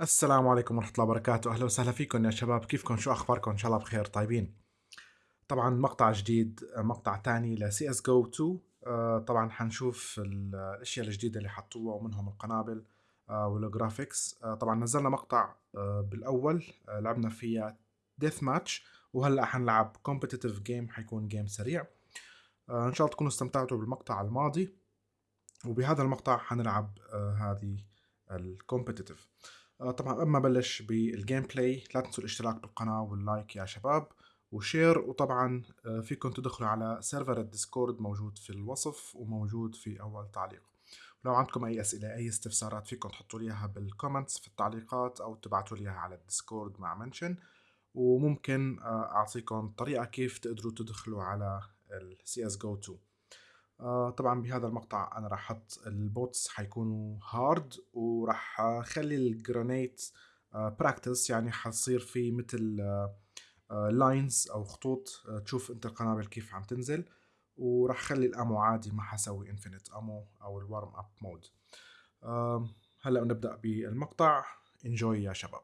السلام عليكم ورحمة الله وبركاته. أهلا وسهلا فيكم يا شباب. كيفكم؟ شو أخباركم؟ إن شاء الله بخير. طيبين؟ طبعا مقطع جديد مقطع تاني ل CS GO 2 آه، طبعا حنشوف ال- الأشياء الجديدة اللي حطوها ومنهم القنابل آه، وال graphics آه، طبعا نزلنا مقطع آه، بالأول. لعبنا فيها deathmatch وهلأ حنلعب competitive game حيكون game سريع. إن شاء الله تكونوا استمتعتوا بالمقطع الماضي. وبهذا المقطع حنلعب هذه ال competitive طبعا قبل ما بلش بال gameplay لا تنسوا الاشتراك بالقناة وال like يا شباب و share وطبعا آه، فيكم تدخلوا على server ال Discord موجود في الوصف وموجود في أول تعليق. لو عندكم أي أسئلة أي استفسارات فيكم تحطوا لي إياها بال comments في التعليقات أو تبعتوا لي إياها على ال Discord مع mention وممكن آه، أعطيكم طريقة كيف تقدروا تدخلوا على ال CSGO 2 آه طبعا بهذا المقطع أنا راح أحط ال bots حيكونوا hard وراح أخلي ال grenade practice يعني حصير في مثل lines أو خطوط آه، تشوف أنت القنابل كيف عم تنزل. وراح أخلي ال ammo عادي ما حسوي infinite ammo أو ال warm up mode هلأ نبدأ بالمقطع. enjoy يا شباب.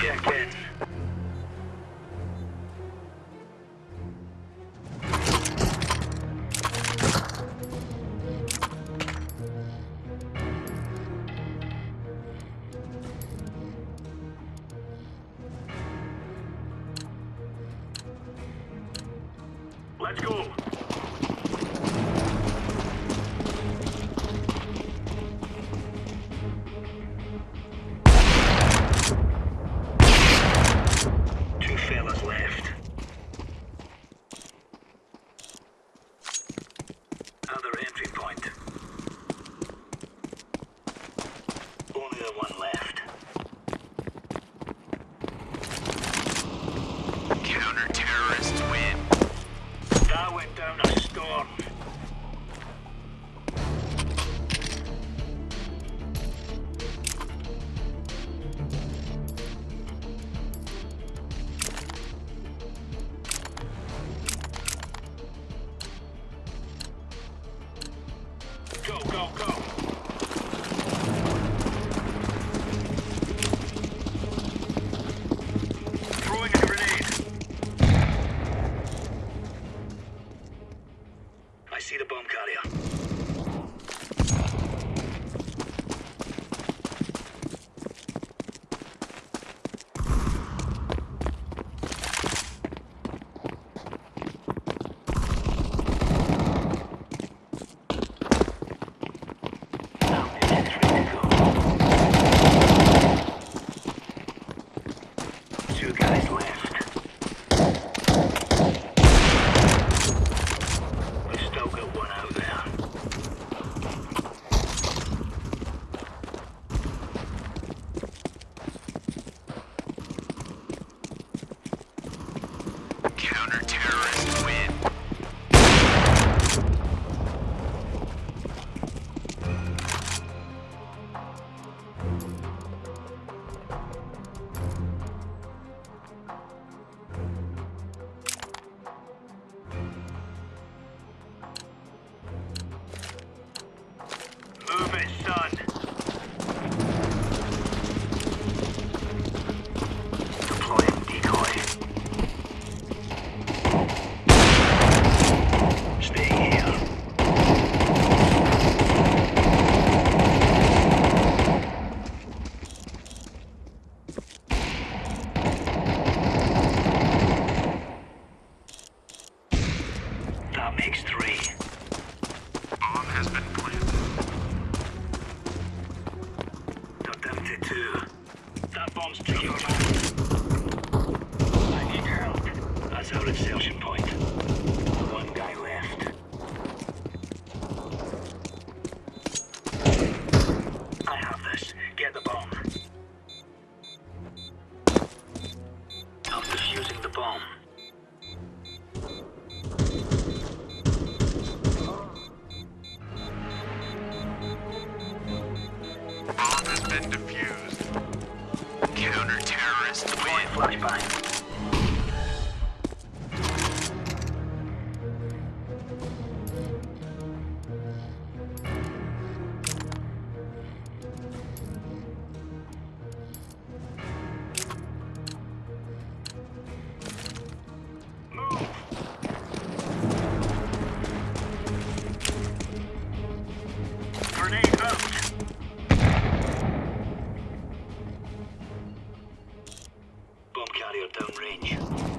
check in. Let's go. entry point. Go. That's our insertion point. carrier downrange.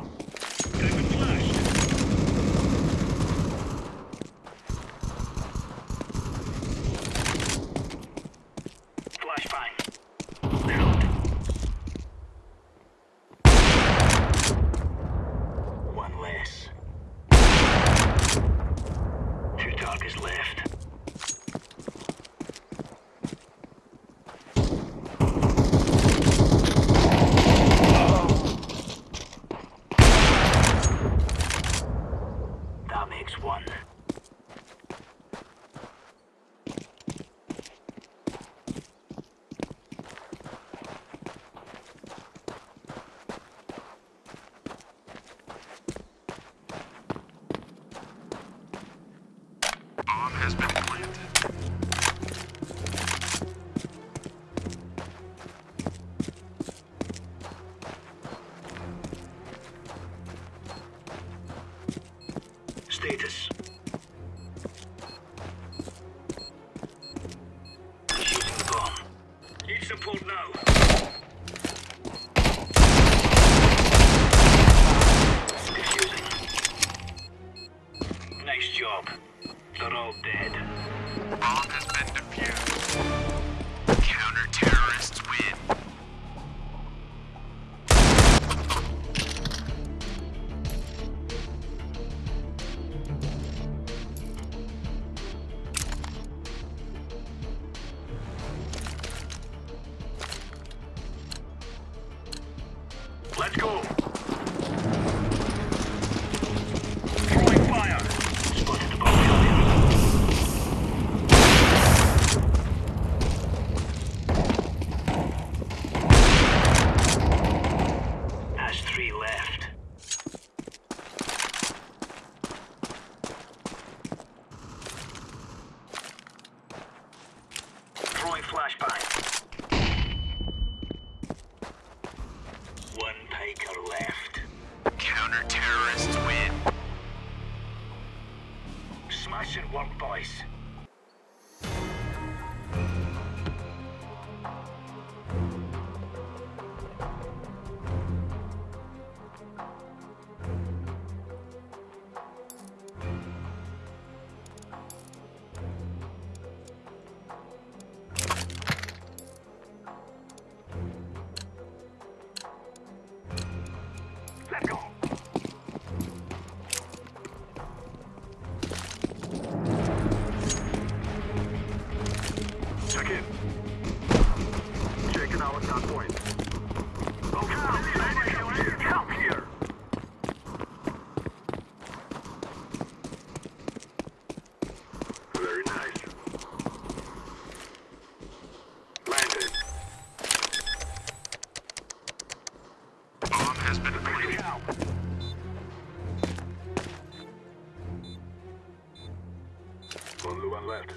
Only left.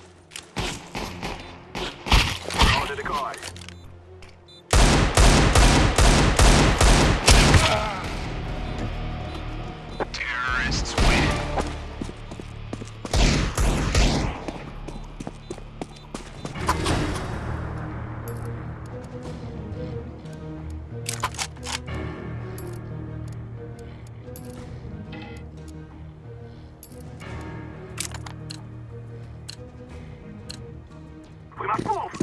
On the decoy. Terrorists Вы Маслов!